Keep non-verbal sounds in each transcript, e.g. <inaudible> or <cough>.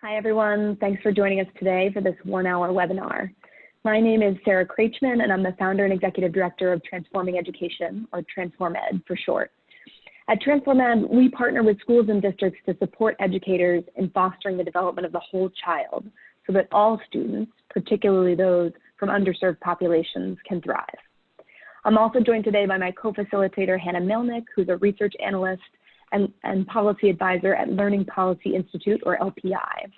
Hi, everyone. Thanks for joining us today for this one-hour webinar. My name is Sarah Krachman, and I'm the founder and executive director of Transforming Education, or TransformEd for short. At TransformEd, we partner with schools and districts to support educators in fostering the development of the whole child so that all students, particularly those from underserved populations, can thrive. I'm also joined today by my co-facilitator, Hannah Melnick, who's a research analyst and, and policy advisor at Learning Policy Institute, or LPI.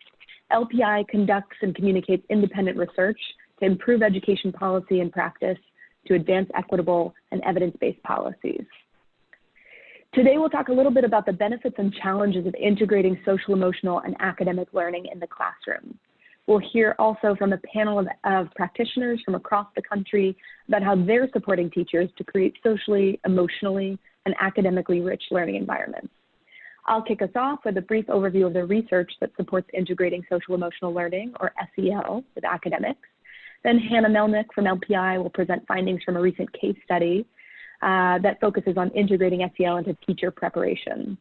LPI conducts and communicates independent research to improve education policy and practice to advance equitable and evidence-based policies. Today, we'll talk a little bit about the benefits and challenges of integrating social, emotional, and academic learning in the classroom. We'll hear also from a panel of, of, practitioners from across the country about how they're supporting teachers to create socially, emotionally, and academically rich learning environments. I'll kick us off with a brief overview of the research that supports integrating social emotional learning, or SEL, with academics. Then Hannah Melnick from LPI will present findings from a recent case study uh, that focuses on integrating SEL into teacher preparation.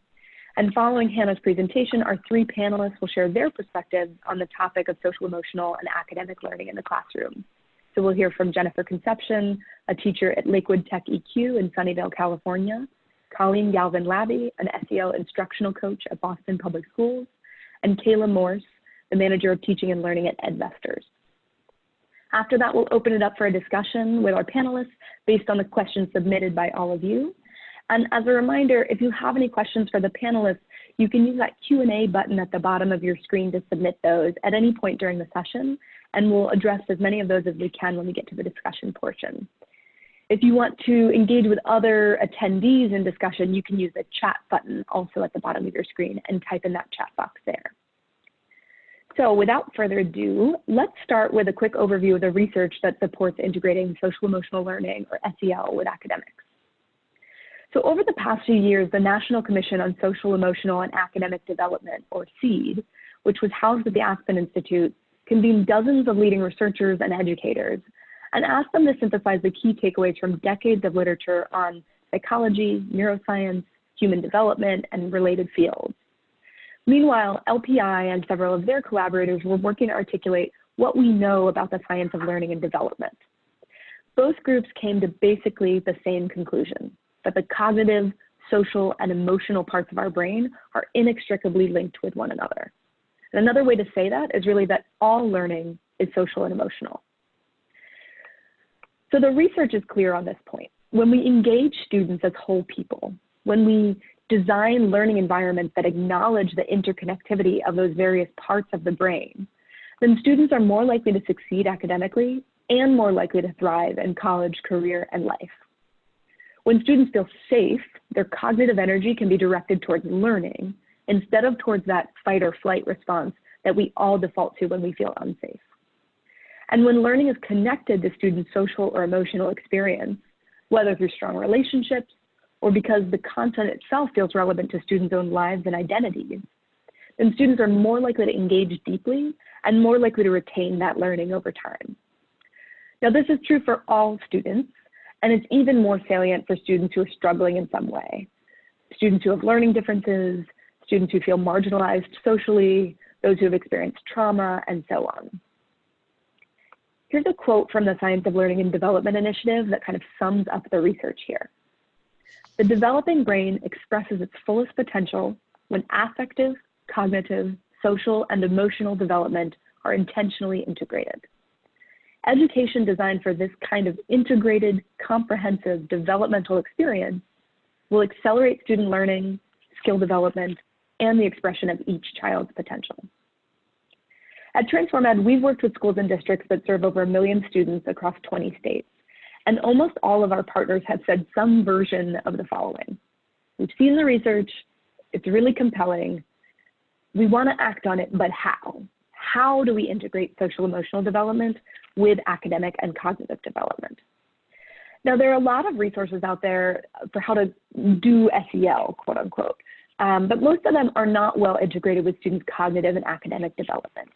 And following Hannah's presentation, our three panelists will share their perspectives on the topic of social emotional and academic learning in the classroom. So we'll hear from Jennifer Concepcion, a teacher at Lakewood Tech EQ in Sunnyvale, California, Colleen Galvin Labby, an SEL instructional coach at Boston Public Schools, and Kayla Morse, the manager of teaching and learning at EdVestors. After that, we'll open it up for a discussion with our panelists based on the questions submitted by all of you. And as a reminder, if you have any questions for the panelists, you can use that Q&A button at the bottom of your screen to submit those at any point during the session, and we'll address as many of those as we can when we get to the discussion portion. If you want to engage with other attendees in discussion, you can use the chat button also at the bottom of your screen and type in that chat box there. So without further ado, let's start with a quick overview of the research that supports integrating social emotional learning, or SEL, with academics. So over the past few years, the National Commission on Social, Emotional, and Academic Development, or SEAD, which was housed at the Aspen Institute, convened dozens of leading researchers and educators and asked them to synthesize the key takeaways from decades of literature on psychology, neuroscience, human development, and related fields. Meanwhile, LPI and several of their collaborators were working to articulate what we know about the science of learning and development. Both groups came to basically the same conclusion, that the cognitive, social, and emotional parts of our brain are inextricably linked with one another. And another way to say that is really that all learning is social and emotional. So the research is clear on this point. When we engage students as whole people, when we design learning environments that acknowledge the interconnectivity of those various parts of the brain, then students are more likely to succeed academically and more likely to thrive in college, career, and life. When students feel safe, their cognitive energy can be directed towards learning instead of towards that fight or flight response that we all default to when we feel unsafe. And when learning is connected to students' social or emotional experience, whether through strong relationships or because the content itself feels relevant to students' own lives and identities, then students are more likely to engage deeply and more likely to retain that learning over time. Now, this is true for all students, and it's even more salient for students who are struggling in some way. Students who have learning differences, students who feel marginalized socially, those who have experienced trauma, and so on. Here's a quote from the Science of Learning and Development Initiative that kind of sums up the research here. The developing brain expresses its fullest potential when affective, cognitive, social, and emotional development are intentionally integrated. Education designed for this kind of integrated, comprehensive developmental experience will accelerate student learning, skill development, and the expression of each child's potential. At TransformEd, we've worked with schools and districts that serve over a million students across 20 states. And almost all of our partners have said some version of the following. We've seen the research, it's really compelling. We want to act on it, but how? How do we integrate social emotional development with academic and cognitive development? Now, there are a lot of resources out there for how to do SEL, quote unquote, um, but most of them are not well integrated with students' cognitive and academic development.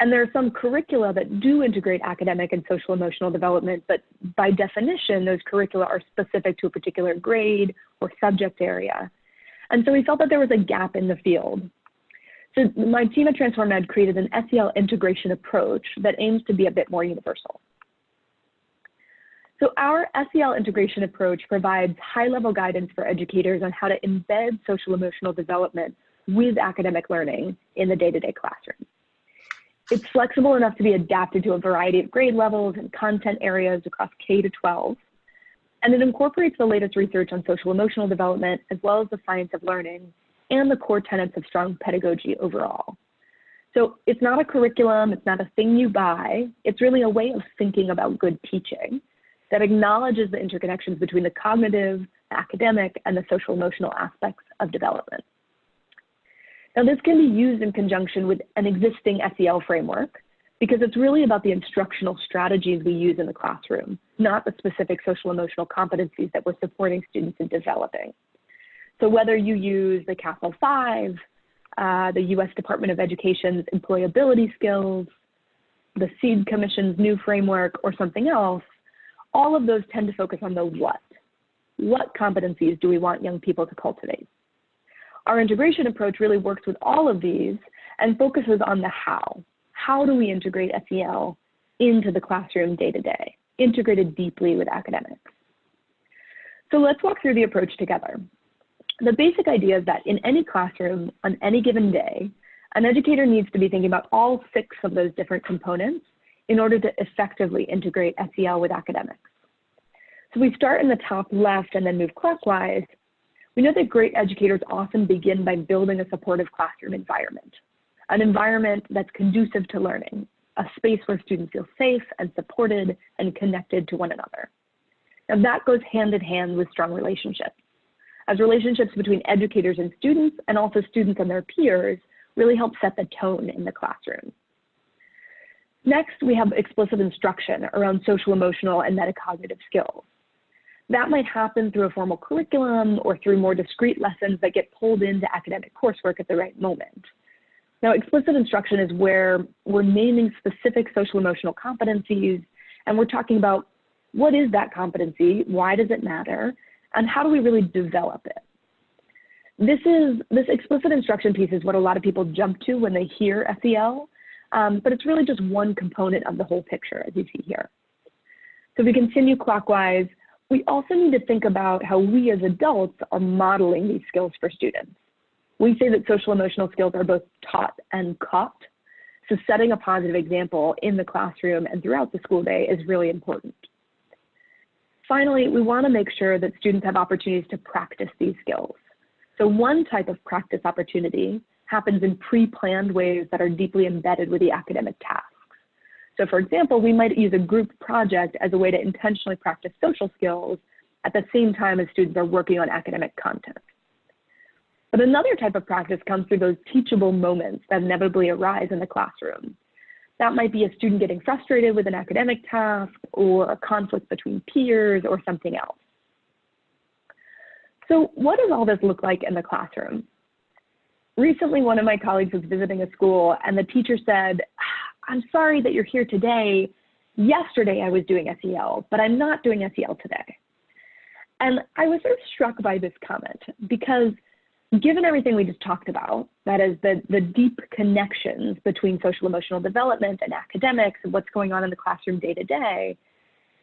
And there are some curricula that do integrate academic and social emotional development, but by definition, those curricula are specific to a particular grade or subject area. And so we felt that there was a gap in the field. So my team at Transform Ed created an SEL integration approach that aims to be a bit more universal. So our SEL integration approach provides high-level guidance for educators on how to embed social emotional development with academic learning in the day-to-day -day classroom. It's flexible enough to be adapted to a variety of grade levels and content areas across K to 12. And it incorporates the latest research on social emotional development, as well as the science of learning and the core tenets of strong pedagogy overall. So it's not a curriculum, it's not a thing you buy, it's really a way of thinking about good teaching that acknowledges the interconnections between the cognitive, academic, and the social emotional aspects of development. Now this can be used in conjunction with an existing SEL framework because it's really about the instructional strategies we use in the classroom, not the specific social emotional competencies that we're supporting students in developing. So whether you use the CASEL-5, uh, the US Department of Education's employability skills, the SEAD Commission's new framework, or something else, all of those tend to focus on the what. What competencies do we want young people to cultivate? Our integration approach really works with all of these and focuses on the how. How do we integrate SEL into the classroom day to day, integrated deeply with academics? So let's walk through the approach together. The basic idea is that in any classroom on any given day, an educator needs to be thinking about all six of those different components in order to effectively integrate SEL with academics. So we start in the top left and then move clockwise. We know that great educators often begin by building a supportive classroom environment, an environment that's conducive to learning, a space where students feel safe and supported and connected to one another. And that goes hand in hand with strong relationships as relationships between educators and students and also students and their peers really help set the tone in the classroom. Next, we have explicit instruction around social emotional and metacognitive skills. That might happen through a formal curriculum or through more discrete lessons that get pulled into academic coursework at the right moment. Now, explicit instruction is where we're naming specific social emotional competencies and we're talking about what is that competency, why does it matter, and how do we really develop it? This is this explicit instruction piece is what a lot of people jump to when they hear SEL, um, but it's really just one component of the whole picture, as you see here. So if we continue clockwise, we also need to think about how we as adults are modeling these skills for students. We say that social emotional skills are both taught and caught. So setting a positive example in the classroom and throughout the school day is really important. Finally, we want to make sure that students have opportunities to practice these skills. So one type of practice opportunity happens in pre-planned ways that are deeply embedded with the academic tasks. So for example, we might use a group project as a way to intentionally practice social skills at the same time as students are working on academic content. But another type of practice comes through those teachable moments that inevitably arise in the classroom. That might be a student getting frustrated with an academic task or a conflict between peers or something else. So what does all this look like in the classroom? Recently, one of my colleagues was visiting a school and the teacher said, I'm sorry that you're here today. Yesterday I was doing SEL, but I'm not doing SEL today. And I was sort of struck by this comment because given everything we just talked about, that is the, the deep connections between social emotional development and academics and what's going on in the classroom day to day,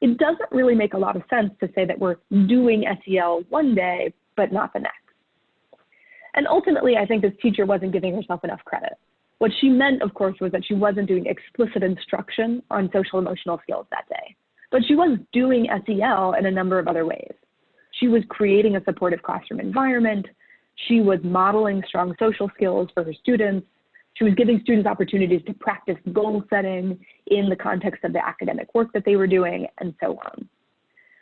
it doesn't really make a lot of sense to say that we're doing SEL one day, but not the next. And ultimately, I think this teacher wasn't giving herself enough credit. What she meant, of course, was that she wasn't doing explicit instruction on social emotional skills that day, but she was doing SEL in a number of other ways. She was creating a supportive classroom environment, she was modeling strong social skills for her students. She was giving students opportunities to practice goal setting in the context of the academic work that they were doing, and so on.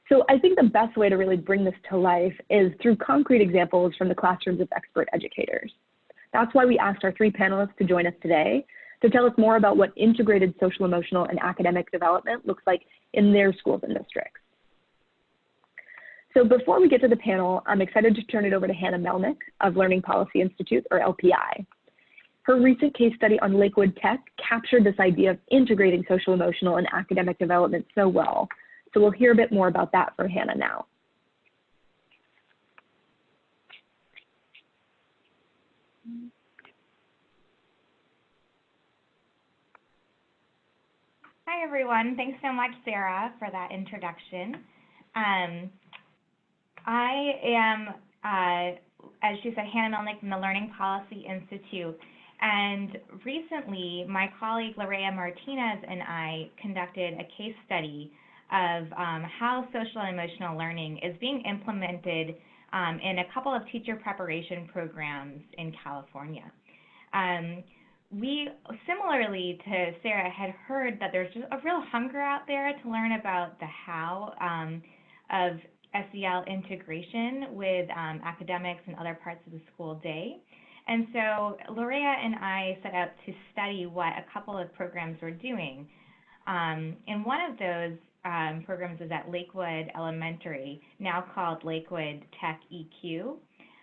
So I think the best way to really bring this to life is through concrete examples from the classrooms of expert educators. That's why we asked our three panelists to join us today to tell us more about what integrated social, emotional, and academic development looks like in their schools and districts. So before we get to the panel, I'm excited to turn it over to Hannah Melnick of Learning Policy Institute, or LPI. Her recent case study on Lakewood Tech captured this idea of integrating social emotional and academic development so well. So we'll hear a bit more about that from Hannah now. Hi everyone, thanks so much Sarah for that introduction. Um, I am, uh, as she said, Hannah Melnick from the Learning Policy Institute. And recently, my colleague Lorea Martinez and I conducted a case study of um, how social and emotional learning is being implemented um, in a couple of teacher preparation programs in California. Um, we, similarly to Sarah, had heard that there's just a real hunger out there to learn about the how um, of SEL integration with um, academics and other parts of the school day. And so Lorea and I set out to study what a couple of programs were doing. Um, and one of those um, programs is at Lakewood Elementary, now called Lakewood Tech EQ.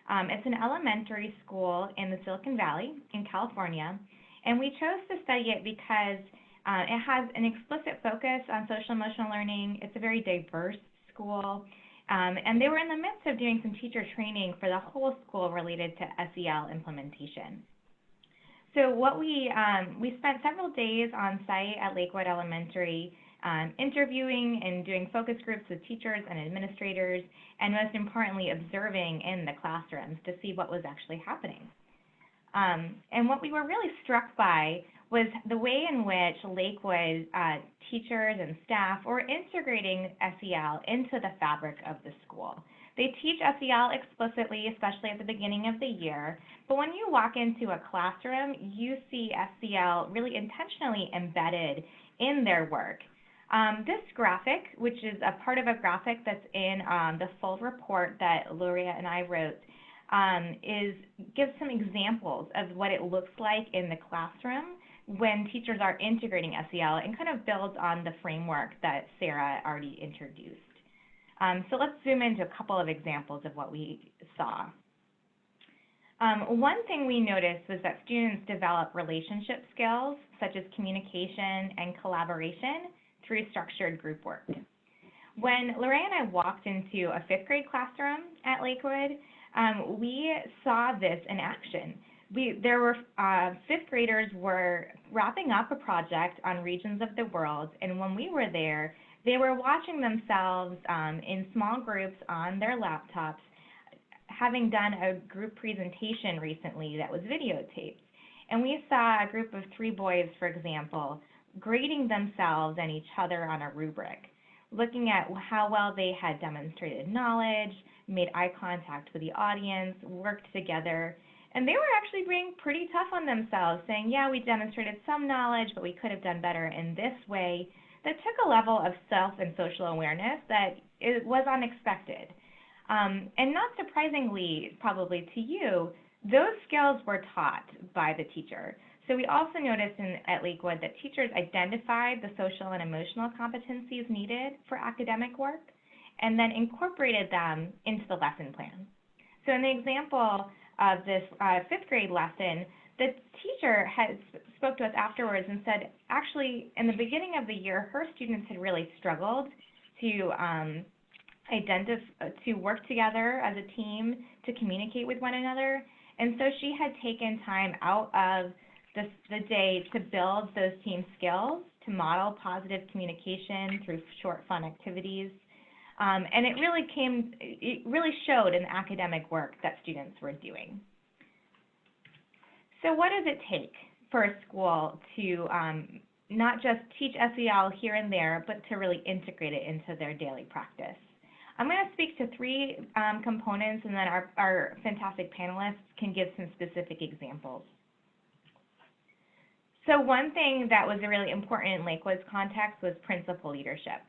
Um, it's an elementary school in the Silicon Valley in California, and we chose to study it because uh, it has an explicit focus on social emotional learning. It's a very diverse school. Um, and they were in the midst of doing some teacher training for the whole school related to SEL implementation. So what we, um, we spent several days on site at Lakewood Elementary um, interviewing and doing focus groups with teachers and administrators, and most importantly, observing in the classrooms to see what was actually happening. Um, and what we were really struck by was the way in which Lakewood uh, teachers and staff were integrating SEL into the fabric of the school. They teach SEL explicitly, especially at the beginning of the year, but when you walk into a classroom, you see SEL really intentionally embedded in their work. Um, this graphic, which is a part of a graphic that's in um, the full report that Lorea and I wrote, um, is gives some examples of what it looks like in the classroom when teachers are integrating SEL and kind of builds on the framework that Sarah already introduced. Um, so let's zoom into a couple of examples of what we saw. Um, one thing we noticed was that students develop relationship skills such as communication and collaboration through structured group work. When Lorea and I walked into a fifth grade classroom at Lakewood, um, we saw this in action. We, there were uh, fifth graders were wrapping up a project on regions of the world, and when we were there, they were watching themselves um, in small groups on their laptops, having done a group presentation recently that was videotaped. And we saw a group of three boys, for example, grading themselves and each other on a rubric, looking at how well they had demonstrated knowledge, made eye contact with the audience, worked together, and they were actually being pretty tough on themselves, saying, yeah, we demonstrated some knowledge, but we could have done better in this way. That took a level of self and social awareness that it was unexpected. Um, and not surprisingly, probably to you, those skills were taught by the teacher. So we also noticed in, at Lakewood that teachers identified the social and emotional competencies needed for academic work and then incorporated them into the lesson plan. So in the example of this uh, fifth grade lesson, the teacher had spoke to us afterwards and said, actually, in the beginning of the year, her students had really struggled to um, identify, to work together as a team, to communicate with one another. And so she had taken time out of the, the day to build those team skills, to model positive communication through short, fun activities. Um, and it really came, it really showed in the academic work that students were doing. So what does it take for a school to um, not just teach SEL here and there, but to really integrate it into their daily practice? I'm going to speak to three um, components, and then our, our fantastic panelists can give some specific examples. So one thing that was really important in Lakewood's context was principal leadership.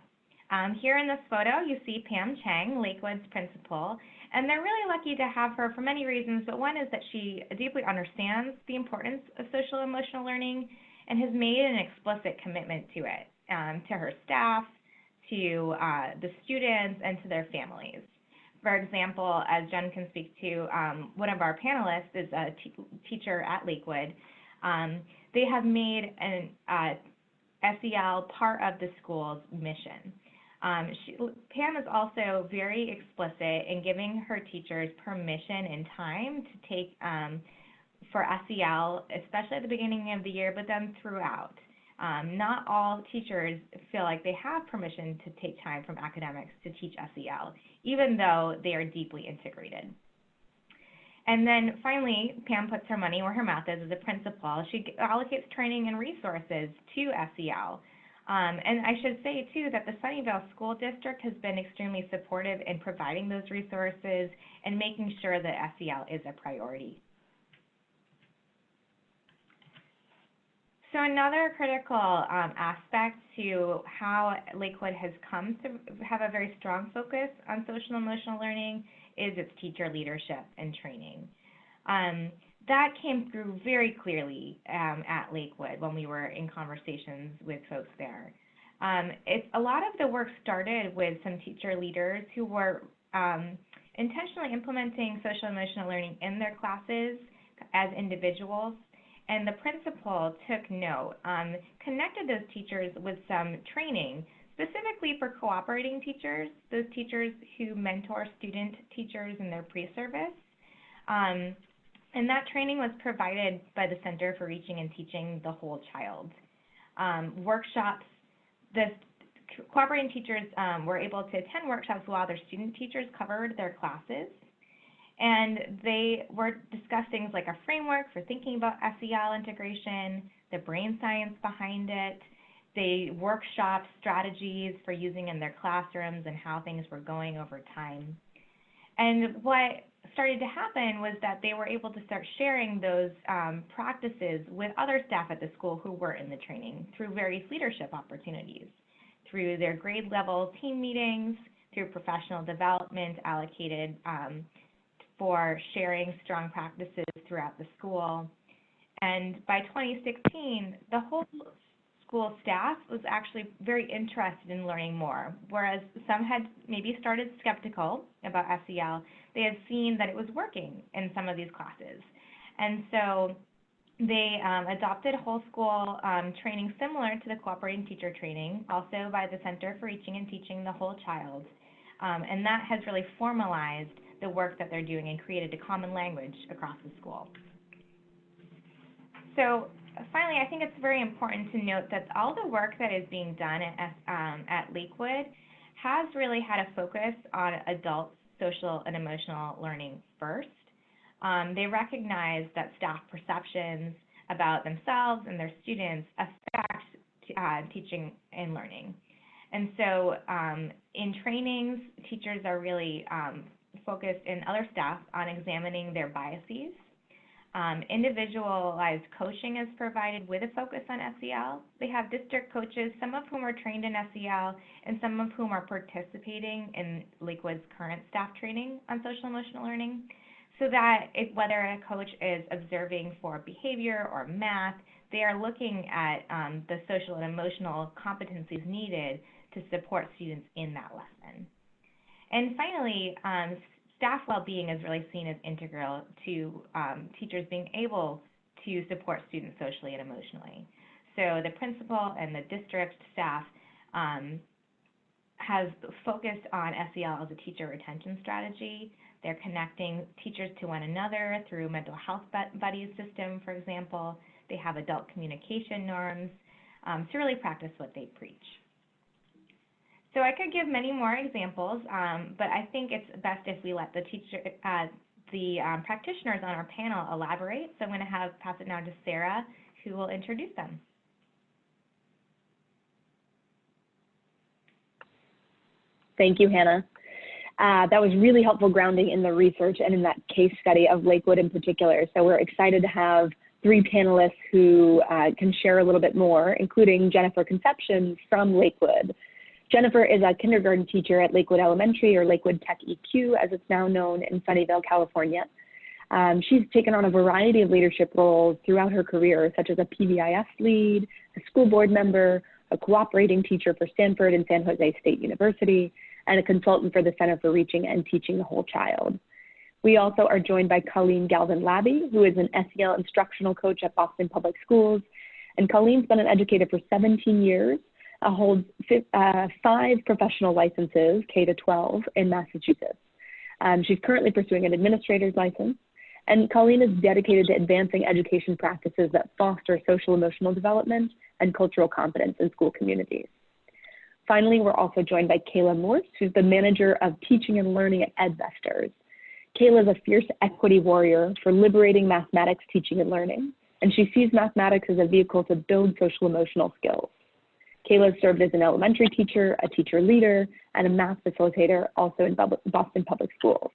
Um, here in this photo, you see Pam Chang, Lakewood's principal, and they're really lucky to have her for many reasons, but one is that she deeply understands the importance of social emotional learning and has made an explicit commitment to it, um, to her staff, to uh, the students, and to their families. For example, as Jen can speak to, um, one of our panelists is a teacher at Lakewood. Um, they have made an uh, SEL part of the school's mission. Um, she, Pam is also very explicit in giving her teachers permission and time to take um, for SEL, especially at the beginning of the year, but then throughout. Um, not all teachers feel like they have permission to take time from academics to teach SEL, even though they are deeply integrated. And then finally, Pam puts her money where her mouth is as a principal. She allocates training and resources to SEL. Um, and I should say, too, that the Sunnyvale School District has been extremely supportive in providing those resources and making sure that SEL is a priority. So another critical um, aspect to how Lakewood has come to have a very strong focus on social emotional learning is its teacher leadership and training. Um, that came through very clearly um, at Lakewood when we were in conversations with folks there. Um, it's, a lot of the work started with some teacher leaders who were um, intentionally implementing social emotional learning in their classes as individuals and the principal took note, um, connected those teachers with some training, specifically for cooperating teachers, those teachers who mentor student teachers in their pre-service. Um, and that training was provided by the Center for Reaching and Teaching the Whole Child. Um, workshops, the cooperating teachers um, were able to attend workshops while their student teachers covered their classes. And they were discuss things like a framework for thinking about SEL integration, the brain science behind it. They workshop strategies for using in their classrooms and how things were going over time. And what started to happen was that they were able to start sharing those um, practices with other staff at the school who were in the training through various leadership opportunities, through their grade level team meetings, through professional development allocated um, for sharing strong practices throughout the school. And by 2016, the whole school staff was actually very interested in learning more. Whereas some had maybe started skeptical about SEL, they had seen that it was working in some of these classes. And so they um, adopted whole school um, training similar to the cooperating teacher training, also by the Center for Reaching and Teaching the Whole Child. Um, and that has really formalized the work that they're doing and created a common language across the school. So finally, I think it's very important to note that all the work that is being done at, um, at Lakewood has really had a focus on adult social and emotional learning first. Um, they recognize that staff perceptions about themselves and their students affect uh, teaching and learning. And so um, in trainings, teachers are really um, focused in other staff on examining their biases. Um, individualized coaching is provided with a focus on SEL. They have district coaches, some of whom are trained in SEL and some of whom are participating in Lakewood's current staff training on social emotional learning, so that if, whether a coach is observing for behavior or math, they are looking at um, the social and emotional competencies needed to support students in that lesson. And finally, um, staff well-being is really seen as integral to um, teachers being able to support students socially and emotionally. So the principal and the district staff um, has focused on SEL as a teacher retention strategy. They're connecting teachers to one another through mental health buddies system, for example. They have adult communication norms um, to really practice what they preach. So I could give many more examples, um, but I think it's best if we let the teacher, uh, the um, practitioners on our panel elaborate. So I'm going to have pass it now to Sarah, who will introduce them. Thank you, Hannah. Uh, that was really helpful grounding in the research and in that case study of Lakewood in particular. So we're excited to have three panelists who uh, can share a little bit more, including Jennifer Concepcion from Lakewood, Jennifer is a kindergarten teacher at Lakewood Elementary or Lakewood Tech EQ, as it's now known in Sunnyvale, California. Um, she's taken on a variety of leadership roles throughout her career, such as a PBIS lead, a school board member, a cooperating teacher for Stanford and San Jose State University, and a consultant for the Center for Reaching and Teaching the Whole Child. We also are joined by Colleen Galvin Labby, who is an SEL instructional coach at Boston Public Schools. And Colleen's been an educator for 17 years uh, holds uh, five professional licenses, K to 12, in Massachusetts. Um, she's currently pursuing an administrator's license, and Colleen is dedicated to advancing education practices that foster social emotional development and cultural competence in school communities. Finally, we're also joined by Kayla Morse, who's the manager of teaching and learning at EdVestors. Kayla is a fierce equity warrior for liberating mathematics teaching and learning, and she sees mathematics as a vehicle to build social emotional skills. Kayla served as an elementary teacher, a teacher leader, and a math facilitator also in Boston Public Schools.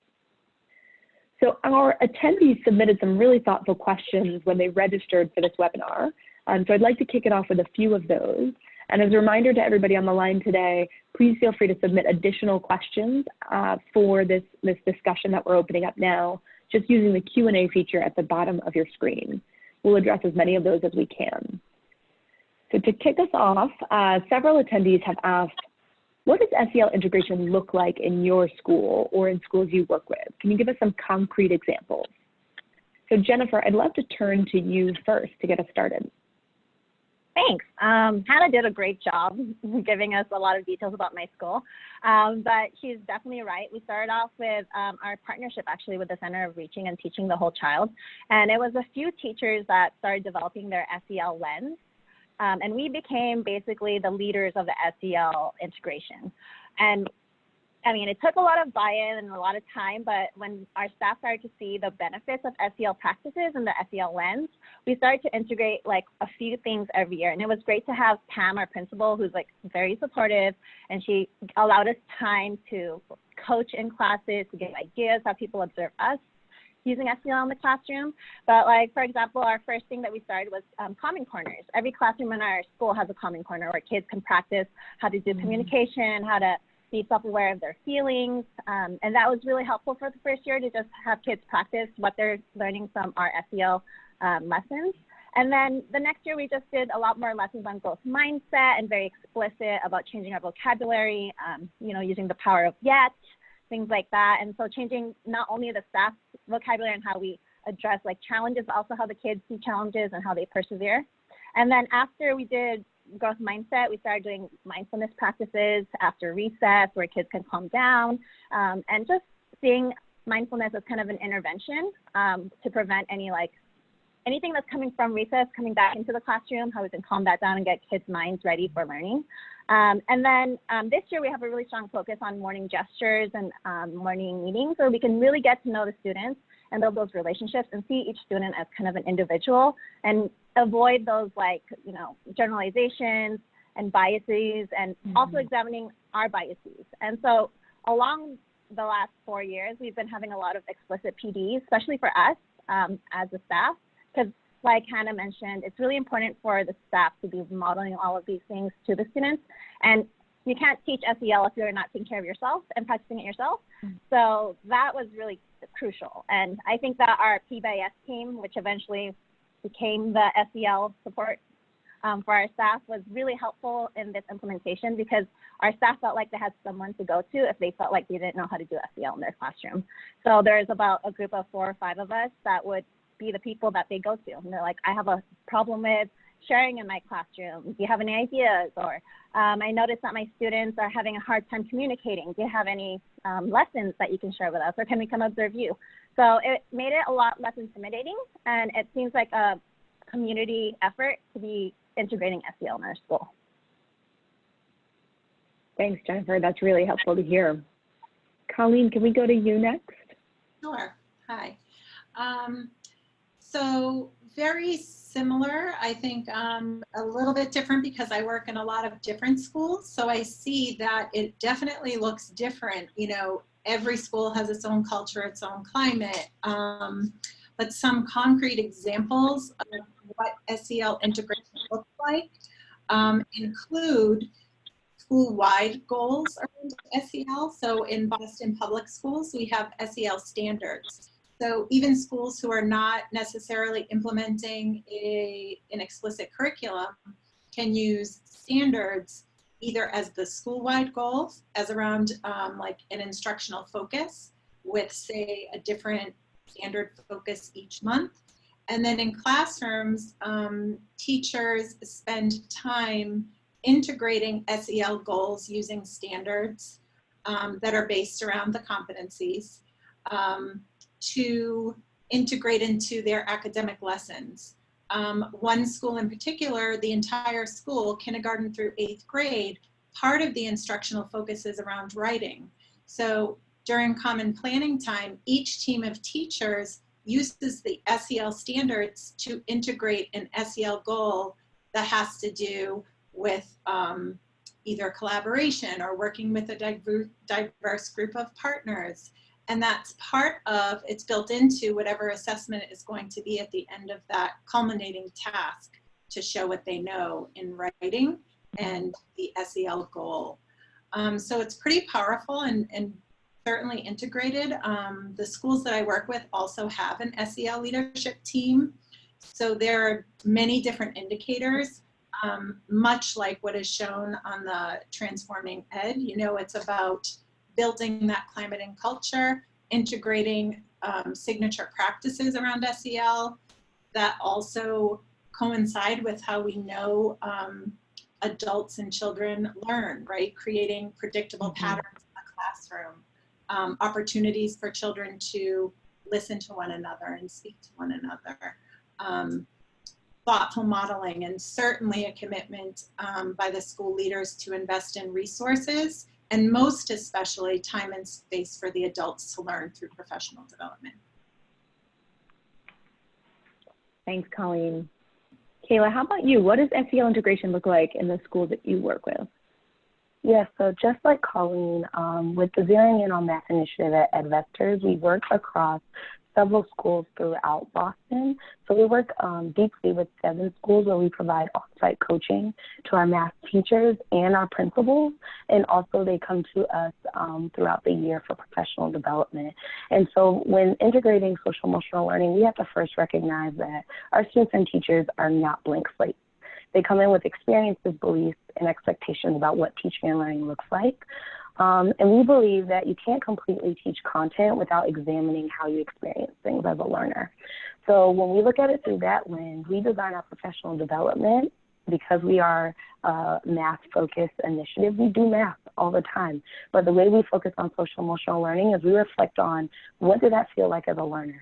So our attendees submitted some really thoughtful questions when they registered for this webinar. Um, so I'd like to kick it off with a few of those. And as a reminder to everybody on the line today, please feel free to submit additional questions uh, for this, this discussion that we're opening up now, just using the Q&A feature at the bottom of your screen. We'll address as many of those as we can. So to kick us off, uh, several attendees have asked, what does SEL integration look like in your school or in schools you work with? Can you give us some concrete examples? So Jennifer, I'd love to turn to you first to get us started. Thanks. Um, Hannah did a great job <laughs> giving us a lot of details about my school, um, but she's definitely right. We started off with um, our partnership actually with the Center of Reaching and Teaching the Whole Child, and it was a few teachers that started developing their SEL lens um, and we became basically the leaders of the SEL integration. And I mean, it took a lot of buy-in and a lot of time, but when our staff started to see the benefits of SEL practices and the SEL lens, we started to integrate like a few things every year. And it was great to have Pam, our principal, who's like very supportive, and she allowed us time to coach in classes, to get ideas, how people observe us, using SEL in the classroom. But like, for example, our first thing that we started was um, Calm Corners. Every classroom in our school has a Calm Corner where kids can practice how to do mm-hmm. communication, how to be self-aware of their feelings. Um, and that was really helpful for the first year to just have kids practice what they're learning from our SEL um, lessons. And then the next year, we just did a lot more lessons on growth mindset and very explicit about changing our vocabulary, um, you know, using the power of yet, things like that. And so changing not only the staff vocabulary and how we address like challenges, also how the kids see challenges and how they persevere. And then after we did growth mindset, we started doing mindfulness practices after recess where kids can calm down um, and just seeing mindfulness as kind of an intervention um, to prevent any like anything that's coming from recess coming back into the classroom, how we can calm that down and get kids' minds ready for learning. Um, and then um, this year we have a really strong focus on morning gestures and um, morning meetings where we can really get to know the students and build those relationships and see each student as kind of an individual and avoid those like, you know, generalizations and biases and mm -hmm. also examining our biases. And so along the last four years, we've been having a lot of explicit PDs, especially for us um, as a staff, because like Hannah mentioned, it's really important for the staff to be modeling all of these things to the students. And you can't teach SEL if you're not taking care of yourself and practicing it yourself. Mm -hmm. So that was really crucial. And I think that our PBIS team, which eventually became the SEL support um, for our staff, was really helpful in this implementation because our staff felt like they had someone to go to if they felt like they didn't know how to do SEL in their classroom. So there's about a group of four or five of us that would be the people that they go to. And they're like, I have a problem with sharing in my classroom. Do you have any ideas? Or um, I noticed that my students are having a hard time communicating. Do you have any um, lessons that you can share with us? Or can we come observe you? So it made it a lot less intimidating. And it seems like a community effort to be integrating SEL in our school. Thanks, Jennifer. That's really helpful to hear. Colleen, can we go to you next? Sure. Hi. Um, so very similar, I think um, a little bit different because I work in a lot of different schools. So I see that it definitely looks different. You know, every school has its own culture, its own climate. Um, but some concrete examples of what SEL integration looks like um, include school-wide goals around SEL. So in Boston Public Schools, we have SEL standards. So even schools who are not necessarily implementing a, an explicit curriculum can use standards either as the school-wide goals, as around um, like an instructional focus with say a different standard focus each month. And then in classrooms, um, teachers spend time integrating SEL goals using standards um, that are based around the competencies. Um, to integrate into their academic lessons. um, one school in particular, the entire school, kindergarten through eighth grade, part of the instructional focus is around writing. So during common planning time, each team of teachers uses the SEL standards to integrate an SEL goal that has to do with um, either collaboration or working with a diverse group of partners. And that's part of, it's built into whatever assessment is going to be at the end of that culminating task to show what they know in writing and the SEL goal. Um, so it's pretty powerful and, and certainly integrated. Um, the schools that I work with also have an SEL leadership team. So there are many different indicators, um, much like what is shown on the Transforming Ed. You know, it's about building that climate and culture, integrating um, signature practices around SEL that also coincide with how we know um, adults and children learn, right? Creating predictable mm -hmm. patterns in the classroom, um, opportunities for children to listen to one another and speak to one another. Um, thoughtful modeling and certainly a commitment um, by the school leaders to invest in resources and most especially time and space for the adults to learn through professional development. Thanks, Colleen. Kayla, how about you? What does SEL integration look like in the school that you work with? Yes, so just like Colleen, um, with the Zeroing In on Math initiative at EdVestors, we work across several schools throughout Boston. So we work um, deeply with seven schools where we provide on-site coaching to our math teachers and our principals. And also they come to us um, throughout the year for professional development. And so when integrating social emotional learning, we have to first recognize that our students and teachers are not blank slates. They come in with experiences, beliefs, and expectations about what teaching and learning looks like. Um, and we believe that you can't completely teach content without examining how you experience things as a learner. So when we look at it through that lens, we design our professional development because we are a math focused initiative, we do math all the time. But the way we focus on social emotional learning is we reflect on what did that feel like as a learner?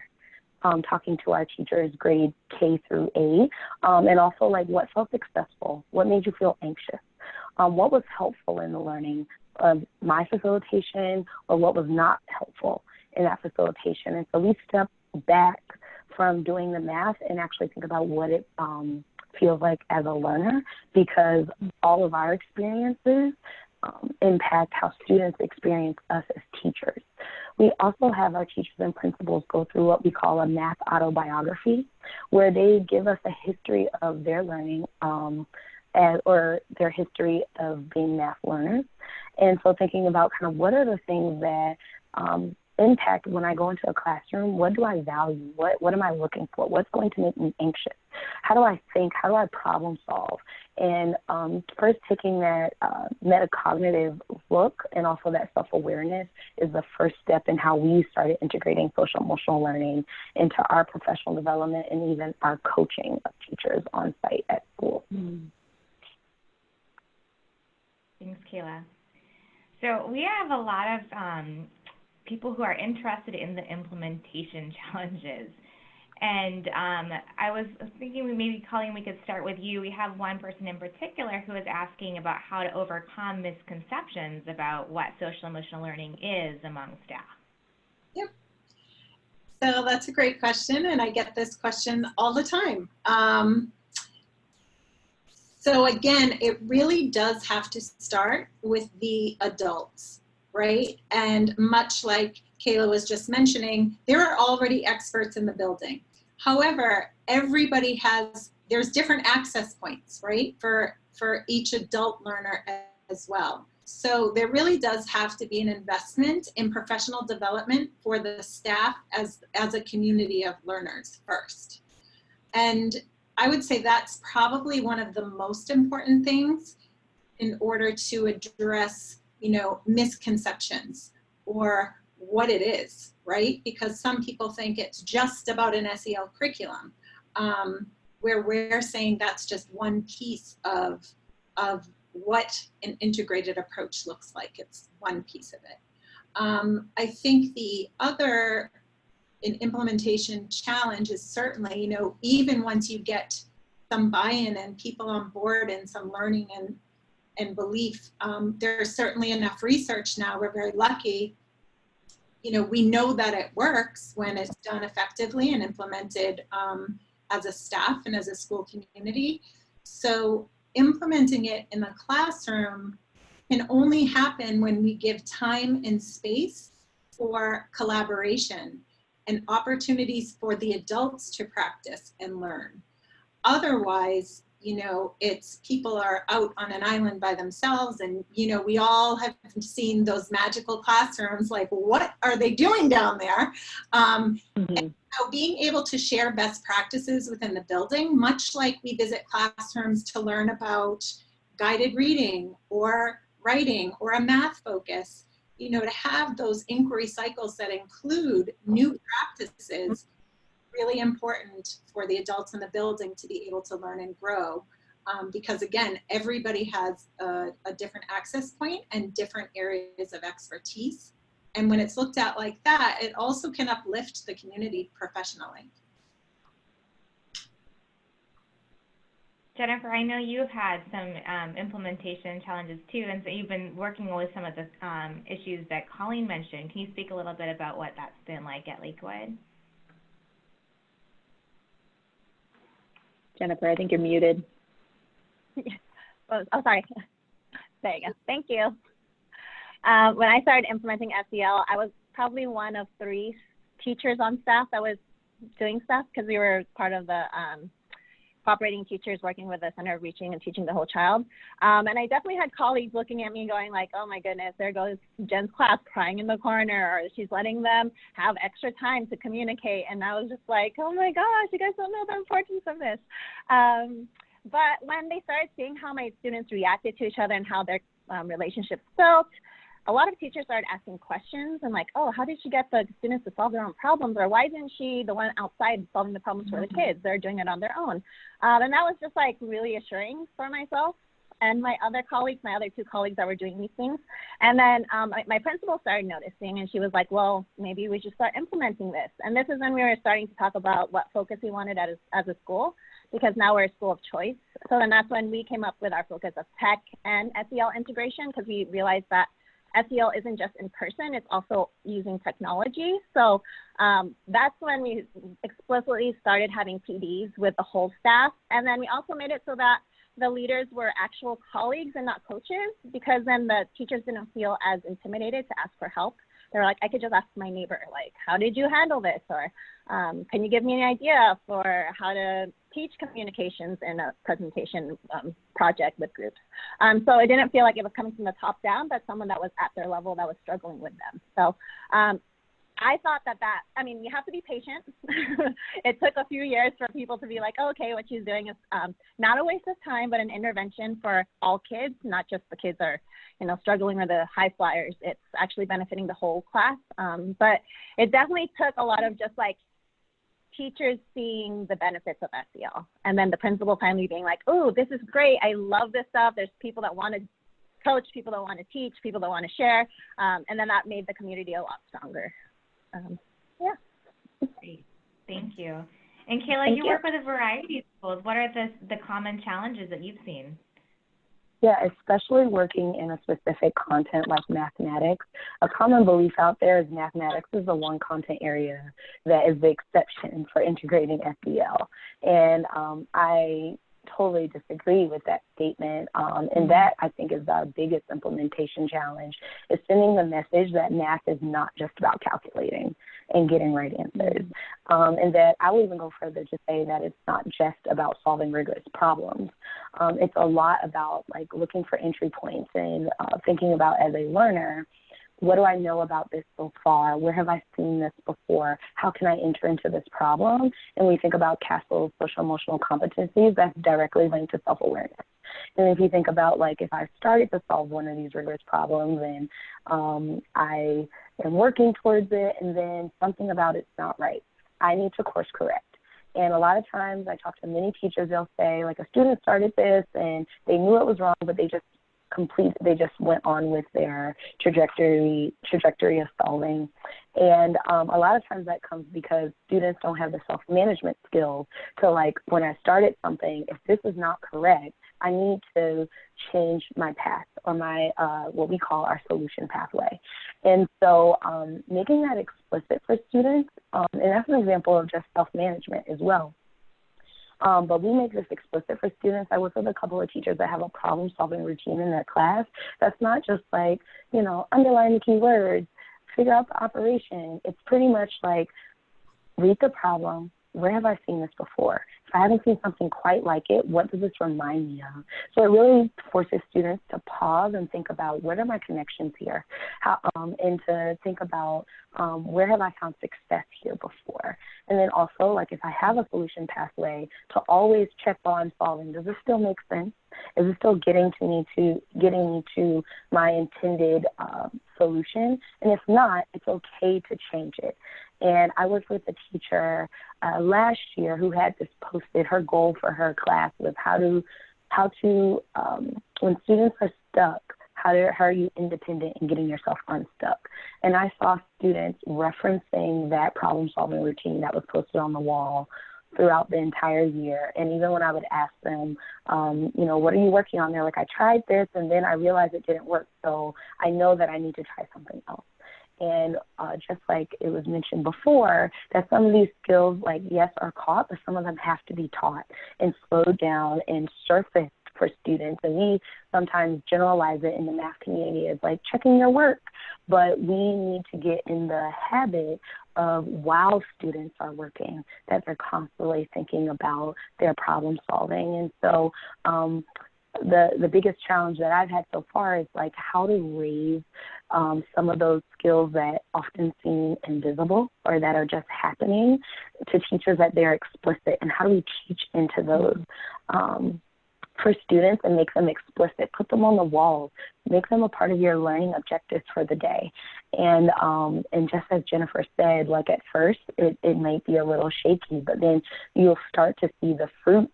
Um, talking to our teachers grade K through A, um, and also like what felt successful, what made you feel anxious, um, what was helpful in the learning, of my facilitation or what was not helpful in that facilitation. And so we step back from doing the math and actually think about what it um, feels like as a learner because all of our experiences um, impact how students experience us as teachers. We also have our teachers and principals go through what we call a math autobiography, where they give us a history of their learning um, or their history of being math learners. And so thinking about kind of what are the things that um, impact when I go into a classroom, what do I value? What, what am I looking for? What's going to make me anxious? How do I think? How do I problem solve? And um, first taking that uh, metacognitive look and also that self-awareness is the first step in how we started integrating social emotional learning into our professional development and even our coaching of teachers on site at school. Mm. Thanks, Kayla. So we have a lot of um, people who are interested in the implementation <laughs> challenges. And um, I was thinking we maybe, Colleen, we could start with you. We have one person in particular who is asking about how to overcome misconceptions about what social emotional learning is among staff. Yep. So that's a great question, and I get this question all the time. Um, so again, it really does have to start with the adults, right? And much like Kayla was just mentioning, there are already experts in the building. However, everybody has, there's different access points, right? For, for each adult learner as well. So there really does have to be an investment in professional development for the staff as, as a community of learners first. And I would say that's probably one of the most important things in order to address, you know, misconceptions or what it is, right? Because some people think it's just about an SEL curriculum, um, where we're saying that's just one piece of, of what an integrated approach looks like. It's one piece of it. Um, I think the other an implementation challenge is certainly, you know, even once you get some buy-in and people on board and some learning and, and belief, um, there's certainly enough research now, we're very lucky. You know, we know that it works when it's done effectively and implemented um, as a staff and as a school community. So implementing it in the classroom can only happen when we give time and space for collaboration and opportunities for the adults to practice and learn. Otherwise, you know, it's people are out on an island by themselves and, you know, we all have seen those magical classrooms, like what are they doing down there? Um, mm -hmm. so being able to share best practices within the building, much like we visit classrooms to learn about guided reading or writing or a math focus, you know, to have those inquiry cycles that include new practices, really important for the adults in the building to be able to learn and grow. Um, because again, everybody has a, a different access point and different areas of expertise. And when it's looked at like that, it also can uplift the community professionally. Jennifer, I know you've had some um, implementation challenges too, and so you've been working with some of the um, issues that Colleen mentioned. Can you speak a little bit about what that's been like at Lakewood? Jennifer, I think you're muted. <laughs> oh, oh, sorry. <laughs> There you go. Thank you. Um, when I started implementing SEL, I was probably one of three teachers on staff that was doing stuff because we were part of the um, cooperating teachers working with the Center of Reaching and Teaching the Whole Child. Um, and I definitely had colleagues looking at me going like, oh my goodness, there goes Jen's class crying in the corner, or she's letting them have extra time to communicate. And I was just like, oh my gosh, you guys don't know the importance of this. Um, but when they started seeing how my students reacted to each other and how their um, relationships felt, a lot of teachers started asking questions and like, oh, how did she get the students to solve their own problems? Or why isn't she the one outside solving the problems for the mm-hmm. kids? They're doing it on their own. Um, and that was just like really assuring for myself and my other colleagues, my other two colleagues that were doing these things. And then um, my, my, principal started noticing and she was like, well, maybe we should start implementing this. And this is when we were starting to talk about what focus we wanted as, as a school because now we're a school of choice. So then that's when we came up with our focus of tech and SEL integration because we realized that SEL isn't just in person, it's also using technology. So um, that's when we explicitly started having PDs with the whole staff. And then we also made it so that the leaders were actual colleagues and not coaches because then the teachers didn't feel as intimidated to ask for help. They were like, I could just ask my neighbor, like, how did you handle this? Or um, can you give me an idea for how to teach communications in a presentation um, project with groups. Um, so it didn't feel like it was coming from the top down, but someone that was at their level that was struggling with them. So um, I thought that that, I mean, you have to be patient. <laughs> it took a few years for people to be like, oh, okay, what she's doing is um, not a waste of time, but an intervention for all kids, not just the kids that are, you know, struggling or the high flyers. It's actually benefiting the whole class. Um, but it definitely took a lot of just like teachers seeing the benefits of SEL and then the principal finally being like, oh, this is great. I love this stuff. There's people that want to coach, people that want to teach, people that want to share. Um, and then that made the community a lot stronger. Um, yeah. Great. Thank you. And Kayla, you, you, work with a variety of schools. What are the, the common challenges that you've seen? Yeah, especially working in a specific content like mathematics. A common belief out there is mathematics is the one content area that is the exception for integrating SEL. And um, I totally disagree with that statement. Um, and that I think is our biggest implementation challenge is sending the message that math is not just about calculating and getting right answers. Um, and that I will even go further to say that it's not just about solving rigorous problems. Um, it's a lot about like looking for entry points and uh, thinking about as a learner what do I know about this so far? Where have I seen this before? How can I enter into this problem? And we think about CASEL's social emotional competencies that's directly linked to self awareness. And if you think about like if I started to solve one of these rigorous problems and um, I am working towards it and then something about it's not right, I need to course correct. And a lot of times I talk to many teachers, they'll say like a student started this and they knew it was wrong, but they just complete, they just went on with their trajectory, trajectory of solving. And um, a lot of times that comes because students don't have the self-management skills to like, when I started something, if this is not correct, I need to change my path or my, uh, what we call our solution pathway. And so um, making that explicit for students, um, and that's an example of just self-management as well. Um, but we make this explicit for students. I work with a couple of teachers that have a problem solving routine in their class. That's not just like, you know, underline the keywords, figure out the operation. It's pretty much like read the problem. Where have I seen this before? I haven't seen something quite like it, what does this remind me of? So it really forces students to pause and think about what are my connections here, How, um, and to think about um, where have I found success here before. And then also, like if I have a solution pathway, to always check while I'm solving, does this still make sense? Is it still getting to me to getting me to my intended um, solution? And if not, it's okay to change it. And I worked with a teacher uh, last year who had this posted. Her goal for her class was how to how to um, when students are stuck, how, to, how are you independent in getting yourself unstuck? And I saw students referencing that problem solving routine that was posted on the wall throughout the entire year. And even when I would ask them, um, you know, what are you working on? They're like, I tried this and then I realized it didn't work. So I know that I need to try something else. And uh, just like it was mentioned before, that some of these skills, like yes, are caught, but some of them have to be taught and slowed down and surfaced for students. And we sometimes generalize it in the math community as like checking your work, but we need to get in the habit of while students are working, that they're constantly thinking about their problem solving. And so um, the the biggest challenge that I've had so far is like how to raise um, some of those skills that often seem invisible or that are just happening to teachers that they're explicit, and how do we teach into those um, for students and make them explicit. Put them on the walls. Make them a part of your learning objectives for the day. And um, and just as Jennifer said, like at first it, it might be a little shaky, but then you'll start to see the fruits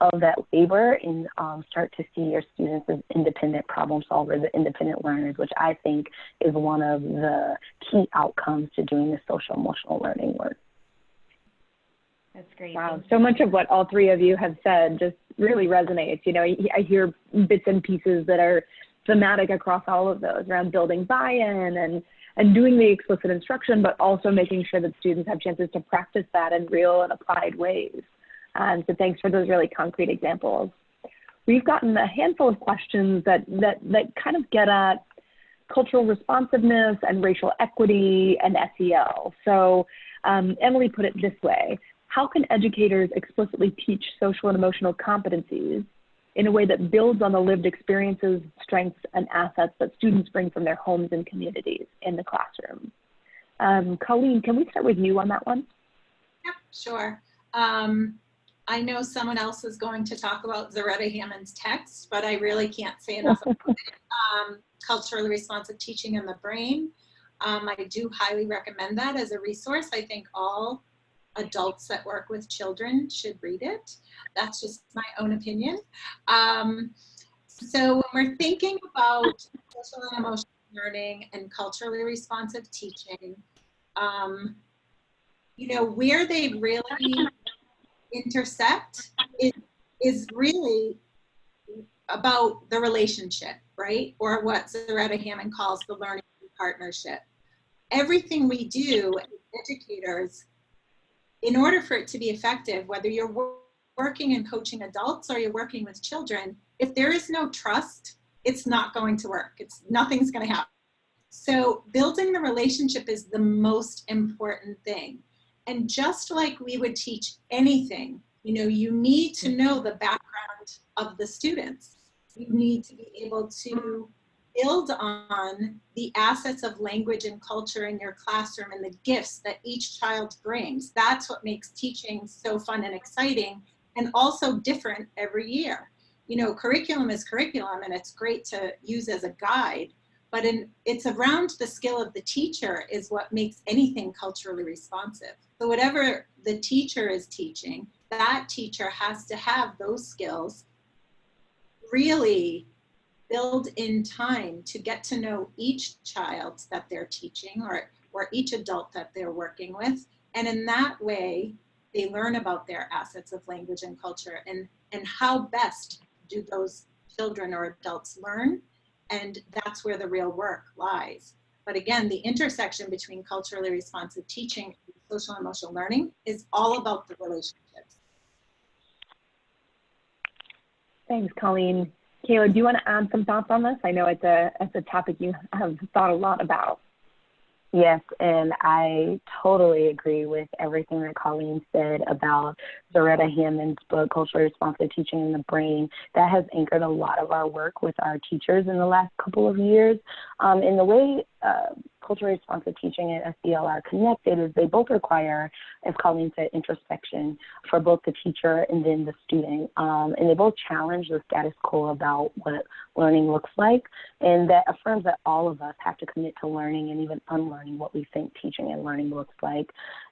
of that labor and um, start to see your students as independent problem solvers, independent learners, which I think is one of the key outcomes to doing the social emotional learning work. That's great. Wow, so much of what all three of you have said just really resonates. You know, I hear bits and pieces that are thematic across all of those around building buy-in and and doing the explicit instruction, but also making sure that students have chances to practice that in real and applied ways. Um, so thanks for those really concrete examples. We've gotten a handful of questions that, that, that kind of get at cultural responsiveness and racial equity and SEL. So um, Emily put it this way, how can educators explicitly teach social and emotional competencies in a way that builds on the lived experiences, strengths, and assets that students bring from their homes and communities in the classroom? Um, Colleen, can we start with you on that one? Yep, sure. Um, I know someone else is going to talk about Zaretta Hammond's text, but I really can't say enough about it. <laughs> Um, culturally responsive teaching in the brain. Um, I do highly recommend that as a resource. I think all adults that work with children should read it. That's just my own opinion. Um, so when we're thinking about social and emotional learning and culturally responsive teaching, um, you know, where they really intersect is, is really about the relationship, right? Or what Zaretta Hammond calls the learning partnership. Everything we do as educators, in order for it to be effective, whether you're working and coaching adults or you're working with children, if there is no trust, it's not going to work. It's nothing's going to happen. So building the relationship is the most important thing. And just like we would teach anything, you know, you need to know the background of the students. You need to be able to build on the assets of language and culture in your classroom and the gifts that each child brings. That's what makes teaching so fun and exciting and also different every year. You know, curriculum is curriculum and it's great to use as a guide, but in, it's around the skill of the teacher is what makes anything culturally responsive. So whatever the teacher is teaching, that teacher has to have those skills really build in time to get to know each child that they're teaching or, or each adult that they're working with. And in that way, they learn about their assets of language and culture and, and how best do those children or adults learn. And that's where the real work lies. But again, the intersection between culturally responsive teaching and social emotional learning is all about the relationships. Thanks, Colleen. Kayla, do you want to add some thoughts on this? I know it's a, it's a topic you have thought a lot about. Yes, and I totally agree with everything that Colleen said about Zaretta Hammond's book, Culturally Responsive Teaching in the Brain. That has anchored a lot of our work with our teachers in the last couple of years. Um, in the way uh, culturally responsive teaching and SEL are connected is they both require, as Colleen said, introspection for both the teacher and then the student. Um, and they both challenge the status quo about what learning looks like. And that affirms that all of us have to commit to learning and even unlearning what we think teaching and learning looks like.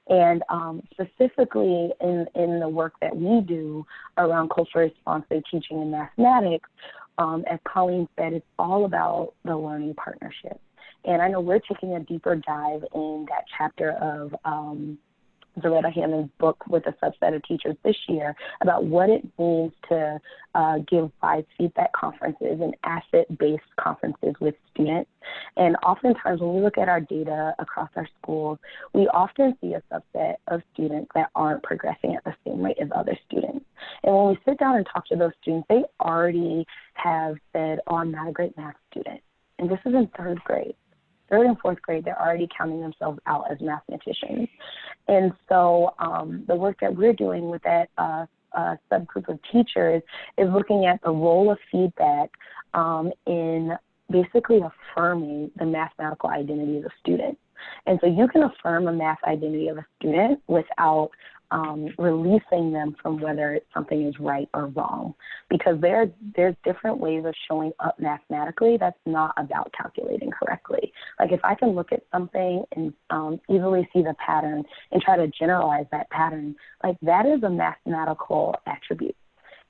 And um, specifically in, in the work that we do around culturally responsive teaching and mathematics, um, as Colleen said, it's all about the learning partnership. And I know we're taking a deeper dive in that chapter of um, Zaretta Hammond's book with a subset of teachers this year about what it means to uh, give wise feedback conferences and asset-based conferences with students. And oftentimes when we look at our data across our schools, we often see a subset of students that aren't progressing at the same rate as other students. And when we sit down and talk to those students, they already have said, oh, I'm not a great math student. And this is in third grade third and fourth grade, they're already counting themselves out as mathematicians. And so um, the work that we're doing with that uh, uh, subgroup of teachers is looking at the role of feedback um, in basically affirming the mathematical identity of the student. And so you can affirm a math identity of a student without um, releasing them from whether something is right or wrong. Because there, there's different ways of showing up mathematically that's not about calculating correctly. Like if I can look at something and um, easily see the pattern and try to generalize that pattern, like that is a mathematical attribute.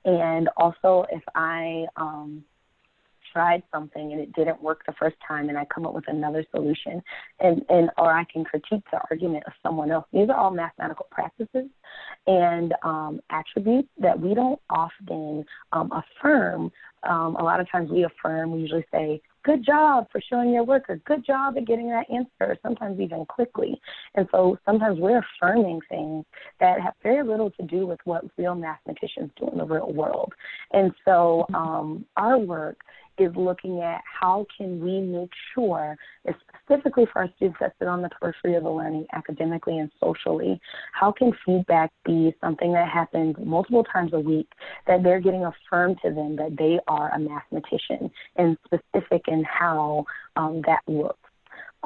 And also if I um, tried something and it didn't work the first time and I come up with another solution and, and or I can critique the argument of someone else. These are all mathematical practices and um, attributes that we don't often um, affirm. Um, a lot of times we affirm, we usually say, good job for showing your work or good job at getting that answer, sometimes even quickly. And so sometimes we're affirming things that have very little to do with what real mathematicians do in the real world. And so um, our work is looking at how can we make sure, specifically for our students that sit on the periphery of the learning academically and socially, how can feedback be something that happens multiple times a week, that they're getting affirmed to them that they are a mathematician and specific in how um, that looks.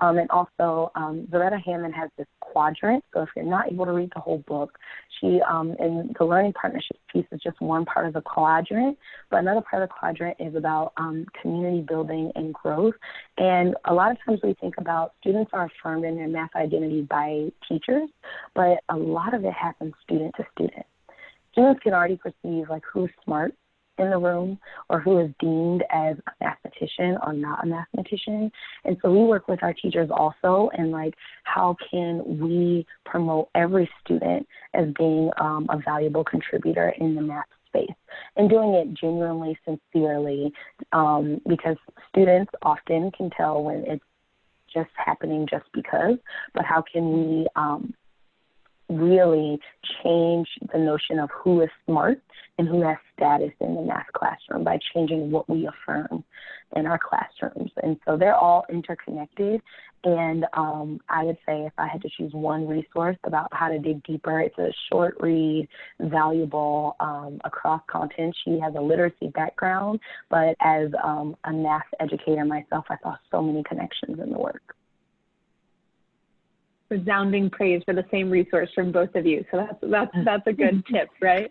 Um, and also, um, Zaretta Hammond has this quadrant. So if you're not able to read the whole book, she um, and the learning partnerships piece is just one part of the quadrant. But another part of the quadrant is about um, community building and growth. And a lot of times we think about students are affirmed in their math identity by teachers, but a lot of it happens student to student. Students can already perceive like who's smart in the room or who is deemed as a mathematician or not a mathematician. And so we work with our teachers also and like how can we promote every student as being um, a valuable contributor in the math space and doing it genuinely, sincerely, um, because students often can tell when it's just happening just because, but how can we um, really change the notion of who is smart and who has status in the math classroom by changing what we affirm in our classrooms. And so they're all interconnected. And um, I would say if I had to choose one resource about how to dig deeper, it's a short read, valuable um, across content. She has a literacy background, but as um, a math educator myself, I saw so many connections in the work resounding praise for the same resource from both of you. So that's that's that's a good <laughs> tip, right?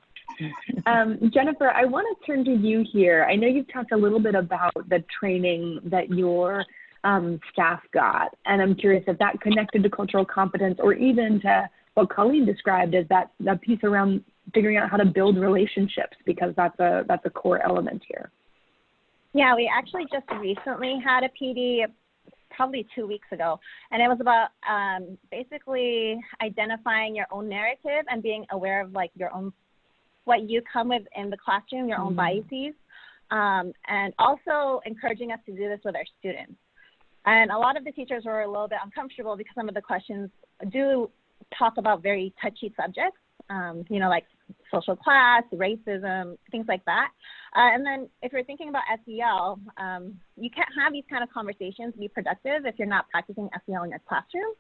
Um, Jennifer, I want to turn to you here. I know you've talked a little bit about the training that your um, staff got, and I'm curious if that connected to cultural competence or even to what Colleen described as that that piece around figuring out how to build relationships because that's a that's a core element here. Yeah, we actually just recently had a PD probably two weeks ago, and it was about um, basically identifying your own narrative and being aware of like your own what you come with in the classroom, your own biases, um, and also encouraging us to do this with our students. And a lot of the teachers were a little bit uncomfortable because some of the questions do talk about very touchy subjects, um, you know, like social class, racism, things like that. Uh, and then if you're thinking about SEL, um, you can't have these kind of conversations be productive if you're not practicing SEL in your classroom.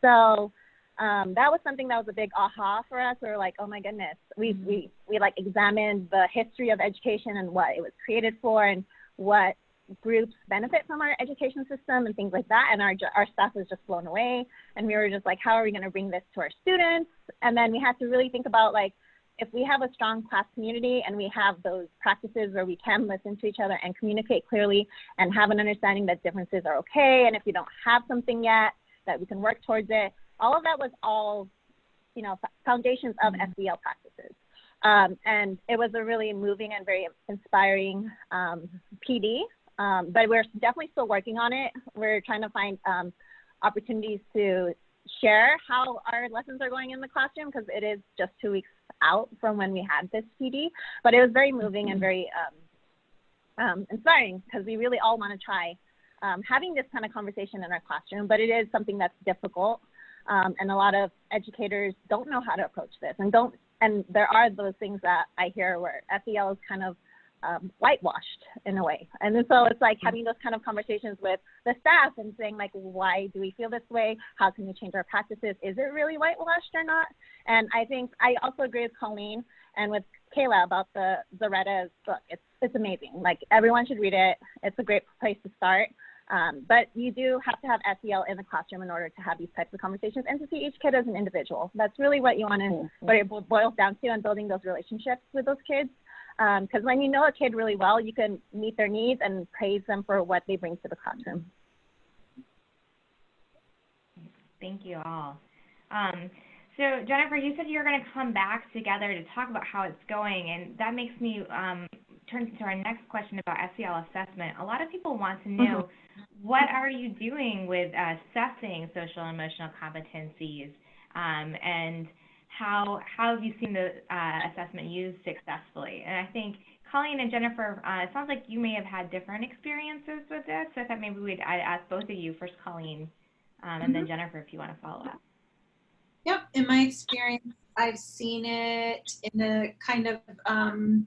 So um, that was something that was a big aha for us. We were like, oh my goodness, we, we, we like examined the history of education and what it was created for and what groups benefit from our education system and things like that. And our, our staff was just blown away. And we were just like, how are we going to bring this to our students? And then we had to really think about like, if we have a strong class community and we have those practices where we can listen to each other and communicate clearly and have an understanding that differences are okay, and if we don't have something yet, that we can work towards it, all of that was all, you know, foundations of SEL practices. Um, and it was a really moving and very inspiring um, PD. Um, but we're definitely still working on it. We're trying to find um, opportunities to share how our lessons are going in the classroom because it is just two weeks out from when we had this PD. But it was very moving and very um, um, inspiring because we really all want to try um, having this kind of conversation in our classroom. But it is something that's difficult, um, and a lot of educators don't know how to approach this, and don't. And there are those things that I hear where SEL is kind of um, whitewashed in a way. And so it's like having those kind of conversations with the staff and saying like, why do we feel this way? How can we change our practices? Is it really whitewashed or not? And I think I also agree with Colleen and with Kayla about the Zaretta's book. It's it's amazing. Like everyone should read it. It's a great place to start. Um, but you do have to have SEL in the classroom in order to have these types of conversations and to see each kid as an individual. That's really what you want to, what it boils down to, and building those relationships with those kids because um, when you know a kid really well, you can meet their needs and praise them for what they bring to the classroom. Thank you all. Um, so Jennifer, you said you're going to come back together to talk about how it's going, and that makes me um, turn to our next question about SEL assessment. A lot of people want to know mm -hmm. what are you doing with assessing social and emotional competencies, um, and how how have you seen the uh, assessment used successfully? And I think Colleen and Jennifer, uh, it sounds like you may have had different experiences with this. So I thought maybe we'd I'd ask both of you first, Colleen, um, and mm -hmm. then mm-hmm. Jennifer, if you want to follow up. Yep, in my experience, I've seen it in a kind of um,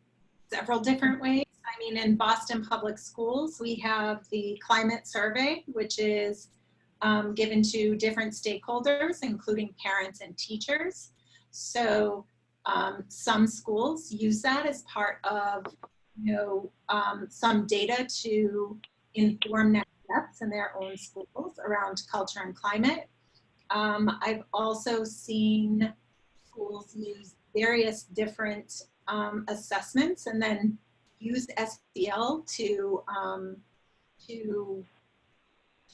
several different ways. I mean, in Boston Public Schools, we have the climate survey, which is um, given to different stakeholders, including parents and teachers. So um, some schools use that as part of, you know, um, some data to inform next steps in their own schools around culture and climate. Um, I've also seen schools use various different um, assessments and then use SEL to, um, to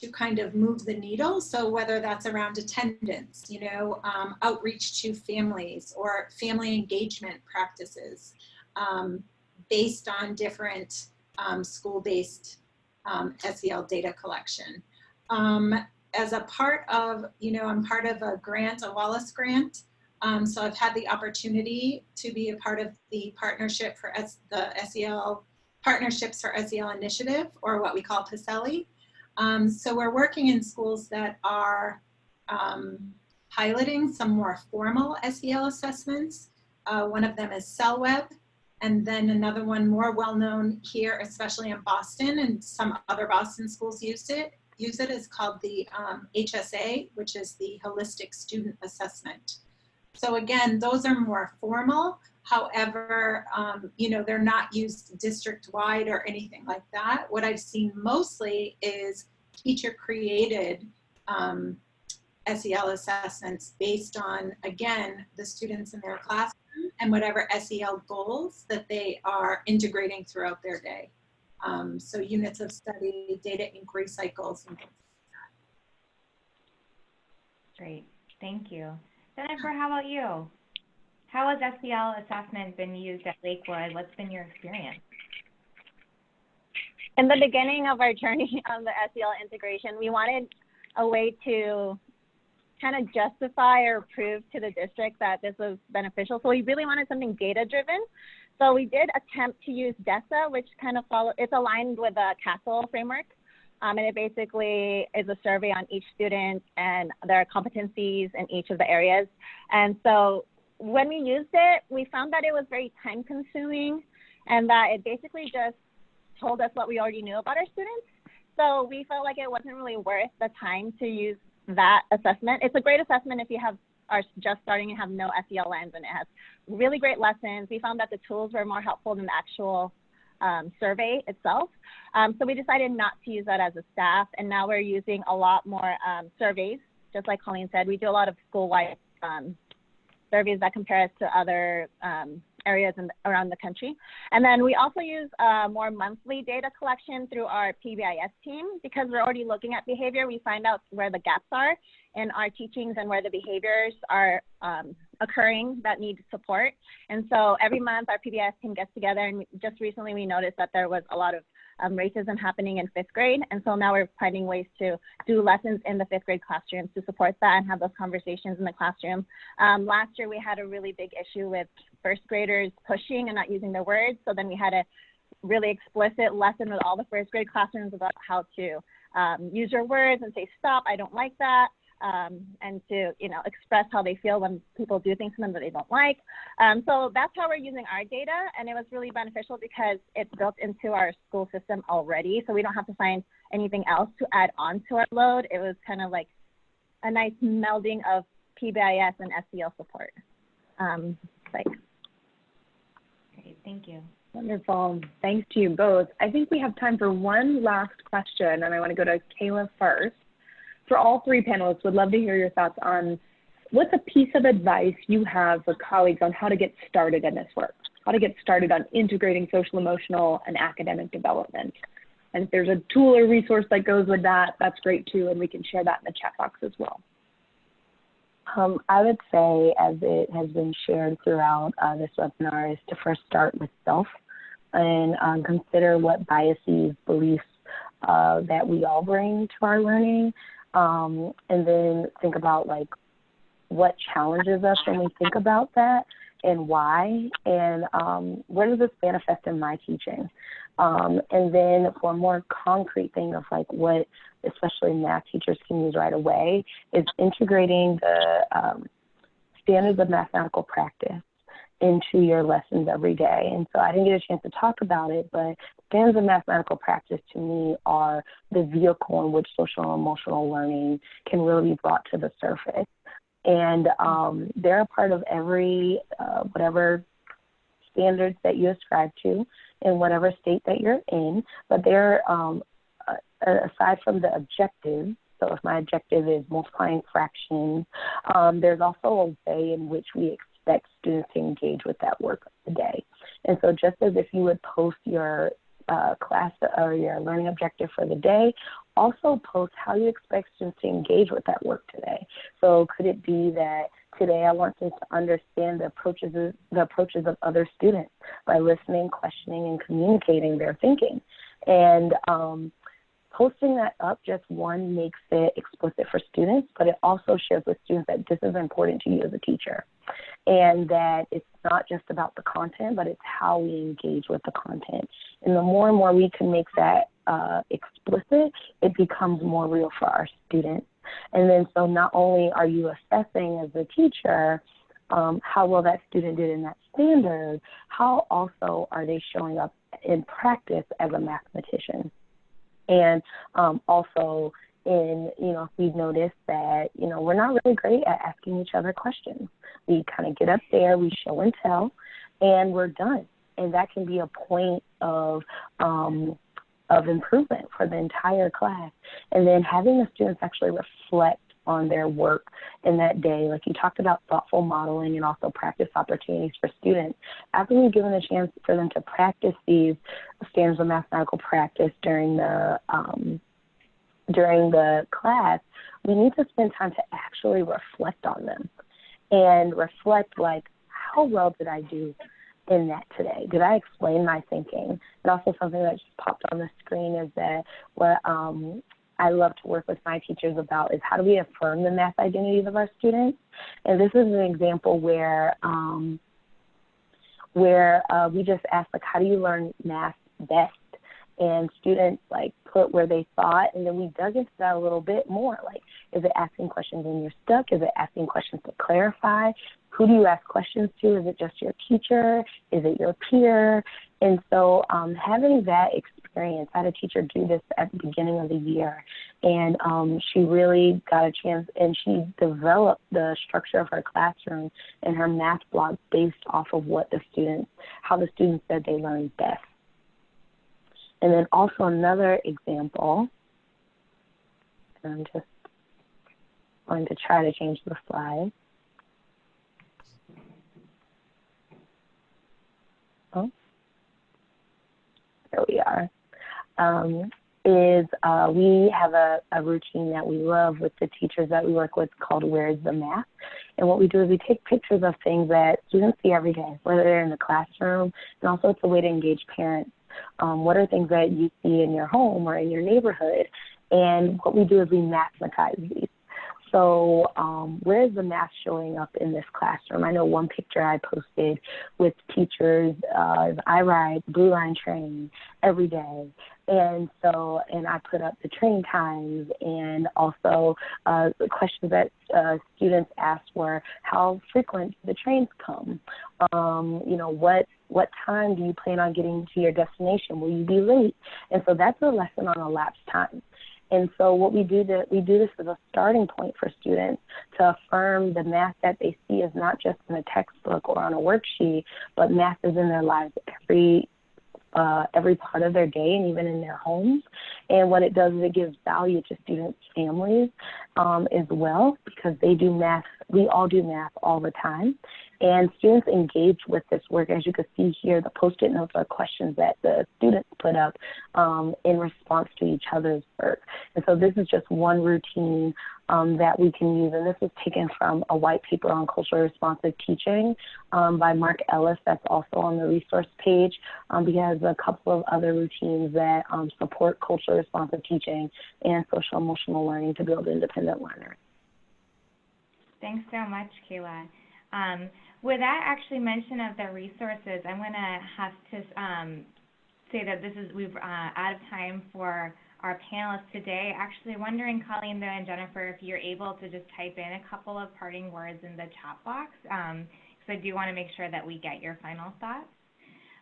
to kind of move the needle. So whether that's around attendance, you know, um, outreach to families or family engagement practices um, based on different um, school-based um, SEL data collection. Um, as a part of, you know, I'm part of a grant, a Wallace grant. Um, so I've had the opportunity to be a part of the partnership for S the SEL Partnerships for SEL Initiative, or what we call PSELI. Um, so we're working in schools that are um, piloting some more formal SEL assessments. Uh, one of them is SELweb, and then another one more well-known here, especially in Boston, and some other Boston schools use it. Use it is called the um, HSA, which is the Holistic Student Assessment. So again, those are more formal. However, um, you know, they're not used district-wide or anything like that. What I've seen mostly is teacher-created um, SEL assessments based on, again, the students in their classroom and whatever SEL goals that they are integrating throughout their day. Um, so units of study, data inquiry cycles, and things like that. Great, thank you. Jennifer, how about you? How has SEL assessment been used at Lakewood? What's been your experience? In the beginning of our journey <laughs> on the SEL integration, we wanted a way to kind of justify or prove to the district that this was beneficial. So we really wanted something data driven. So we did attempt to use DESA, which kind of follow, it's aligned with the CASEL framework. Um, and it basically is a survey on each student and their competencies in each of the areas. And so when we used it, we found that it was very time consuming and that it basically just told us what we already knew about our students. So we felt like it wasn't really worth the time to use that assessment. It's a great assessment if you have are just starting and have no SEL lens and it has really great lessons. We found that the tools were more helpful than the actual um, survey itself. Um, so we decided not to use that as a staff, and now we're using a lot more um, surveys. Just like Colleen said, we do a lot of school-wide um, surveys that compare us to other um, areas in, around the country. And then we also use uh, more monthly data collection through our PBIS team because we're already looking at behavior. We find out where the gaps are in our teachings and where the behaviors are um, occurring that need support. And so every month our PBIS team gets together and just recently we noticed that there was a lot of um, racism happening in fifth grade. And so now we're finding ways to do lessons in the fifth grade classrooms to support that and have those conversations in the classroom. Um, last year, we had a really big issue with first graders pushing and not using their words. So then we had a really explicit lesson with all the first grade classrooms about how to um, use your words and say, stop, I don't like that um, and to you know express how they feel when people do things to them that they don't like. Um, so that's how we're using our data, and it was really beneficial because it's built into our school system already, so we don't have to find anything else to add on to our load. It was kind of like a nice melding of PBIS and SEL support. Um, Great, thank you. Wonderful. Thanks to you both. I think we have time for one last question, and I want to go to Kayla first for all three panelists, would love to hear your thoughts on what's a piece of advice you have for colleagues on how to get started in this work, how to get started on integrating social emotional and academic development. And if there's a tool or resource that goes with that, that's great too, and we can share that in the chat box as well. Um, I would say, as it has been shared throughout uh, this webinar, is to first start with self and um, consider what biases, beliefs uh, that we all bring to our learning, um, and then think about like what challenges us when we think about that and why and um, where does this manifest in my teaching? Um, and then for a more concrete thing of like what especially math teachers can use right away is integrating the um, standards of mathematical practice into your lessons every day. And so I didn't get a chance to talk about it, but standards of mathematical practice to me are the vehicle in which social and emotional learning can really be brought to the surface. And um, they're a part of every, uh, whatever standards that you ascribe to in whatever state that you're in, but they're, um, aside from the objective, so if my objective is multiplying fractions, um, there's also a way in which we expect students to engage with that work of the day. And so just as if you would post your uh, class or your learning objective for the day, also post how you expect students to engage with that work today. So could it be that today I want them to understand the approaches of, the approaches of other students by listening, questioning, and communicating their thinking. And um, posting that up just one makes it explicit for students, but it also shares with students that this is important to you as a teacher and that it's not just about the content, but it's how we engage with the content. And the more and more we can make that uh, explicit, it becomes more real for our students. And then so not only are you assessing as a teacher, um, how well that student did in that standard, how also are they showing up in practice as a mathematician? And um, also in, you know, we've noticed that, you know, we're not really great at asking each other questions. We kind of get up there, we show and tell, and we're done. And that can be a point of, um, of improvement for the entire class. And then having the students actually reflect on their work in that day. Like you talked about thoughtful modeling and also practice opportunities for students. After we've given a chance for them to practice these standards of mathematical practice during the um, during the class, we need to spend time to actually reflect on them and reflect like how well did I do in that today? Did I explain my thinking? And also something that just popped on the screen is that what um, I love to work with my teachers about is how do we affirm the math identities of our students? And this is an example where um, where uh, we just asked like, how do you learn math best? And students like put where they thought, and then we dug into that a little bit more. Like, is it asking questions when you're stuck? Is it asking questions to clarify? Who do you ask questions to? Is it just your teacher? Is it your peer? And so um, having that experience, I had a teacher do this at the beginning of the year, and um, she really got a chance, and she developed the structure of her classroom and her math block based off of what the students, how the students said they learned best. And then also another example, I'm just going to try to change the slide. Oh, there we are. Um, is uh, we have a, a routine that we love with the teachers that we work with called Where's the Math? And what we do is we take pictures of things that students see every day, whether they're in the classroom, and also it's a way to engage parents. Um, what are things that you see in your home or in your neighborhood? And what we do is we mathematize these. So um, where is the math showing up in this classroom? I know one picture I posted with teachers, uh, I ride Blue Line train every day. And so, and I put up the train times and also uh, the questions that uh, students asked were, how frequent the trains come? Um, you know, what what time do you plan on getting to your destination? Will you be late? And so that's a lesson on elapsed time. And so what we do that we do this as a starting point for students to affirm the math that they see is not just in a textbook or on a worksheet, but math is in their lives every uh, every part of their day and even in their homes. And what it does is it gives value to students' families um, as well because they do math. We all do math all the time. And students engage with this work. As you can see here, the post-it notes are questions that the students put up um, in response to each other's work. And so this is just one routine um, that we can use. And this is taken from a white paper on culturally responsive teaching um, by Mark Ellis that's also on the resource page um, because a couple of other routines that um, support culturally responsive teaching and social emotional learning to build independent learners. Thanks so much, Kayla. Um, with that actually mention of the resources, I'm going to have to um, say that this is we've uh, out of time for our panelists today. Actually, wondering, Colleen, though, and Jennifer, if you're able to just type in a couple of parting words in the chat box, because um, I do want to make sure that we get your final thoughts.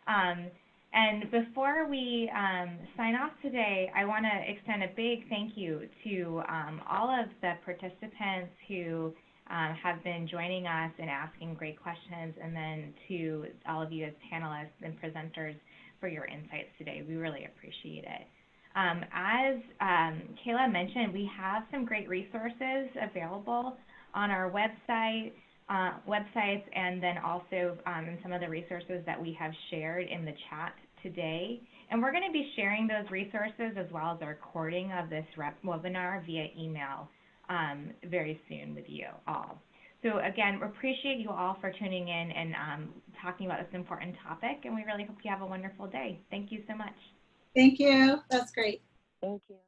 Um, and before we um, sign off today, I want to extend a big thank you to um, all of the participants who um, have been joining us and asking great questions, and then to all of you as panelists and presenters for your insights today. We really appreciate it. Um, as um, Kayla mentioned, we have some great resources available on our website, uh, websites, and then also um, some of the resources that we have shared in the chat today. And we're going to be sharing those resources as well as a recording of this webinar via email um, very soon with you all. So again, we appreciate you all for tuning in and um, talking about this important topic, and we really hope you have a wonderful day. Thank you so much. Thank you. That's great. Thank you.